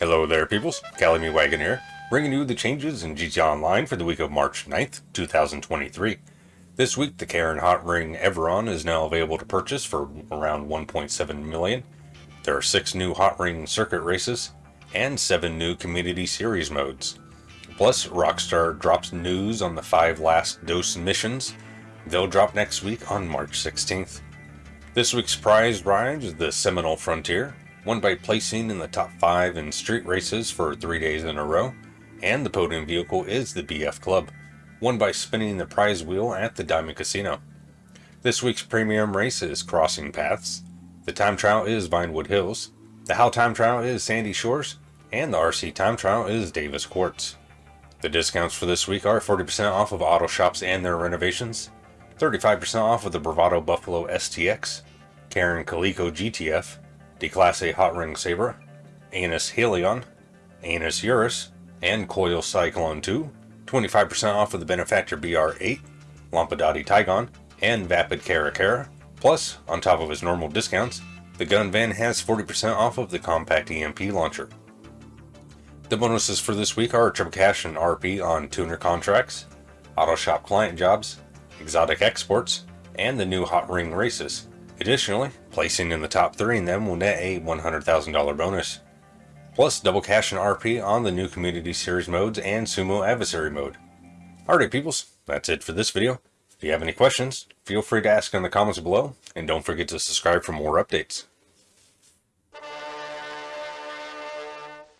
Hello there peoples, Calamy Wagon here, bringing you the changes in GTA Online for the week of March 9th, 2023. This week the Karin Hot Ring Everon is now available to purchase for around 1.7 million. There are 6 new Hot Ring circuit races, and 7 new Community Series modes. Plus, Rockstar drops news on the 5 last dose missions. They'll drop next week on March 16th. This week's prize ride is the Seminole Frontier, won by placing in the top 5 in street races for 3 days in a row, and the podium vehicle is the BF Club, won by spinning the prize wheel at the Diamond Casino. This week's premium race is Crossing Paths, the time trial is Vinewood Hills, the HAL time trial is Sandy Shores, and the RC time trial is Davis Quartz. The discounts for this week are 40% off of auto shops and their renovations, 35% off of the Bravado Buffalo STX, Karin Calico GTF, the Class A Hot Ring Sabre, Annis Hellion, Annis Euros, and Coil Cyclone 2, 25% off of the Benefactor BR8, Lampadati Tigon, and Vapid Caracara. Plus, on top of his normal discounts, the gun van has 40% off of the compact EMP launcher. The bonuses for this week are triple cash and RP on tuner contracts, auto shop client jobs, exotic exports, and the new hot ring races. Additionally, placing in the top three in them will net a $100,000 bonus. Plus double cash and RP on the new Community Series modes and Sumo Adversary mode. Alright peoples, that's it for this video. If you have any questions, feel free to ask in the comments below, and don't forget to subscribe for more updates.